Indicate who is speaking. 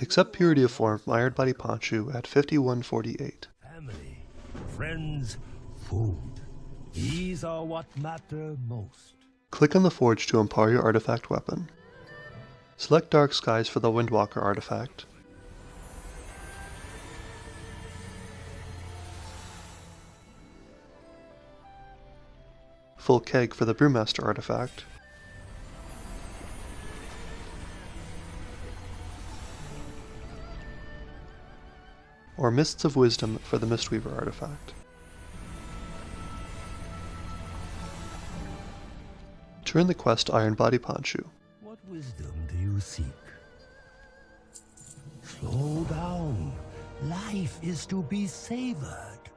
Speaker 1: Accept Purity of Form from Iron Body Ponshu at 5148.
Speaker 2: Family, friends, food. These are what matter most.
Speaker 1: Click on the Forge to empower your artifact weapon. Select Dark Skies for the Windwalker artifact. Full Keg for the Brewmaster artifact. Or Mists of Wisdom for the Mistweaver artifact. Turn the quest Iron Body Ponshu.
Speaker 2: What wisdom do you seek? Slow down. Life is to be savored.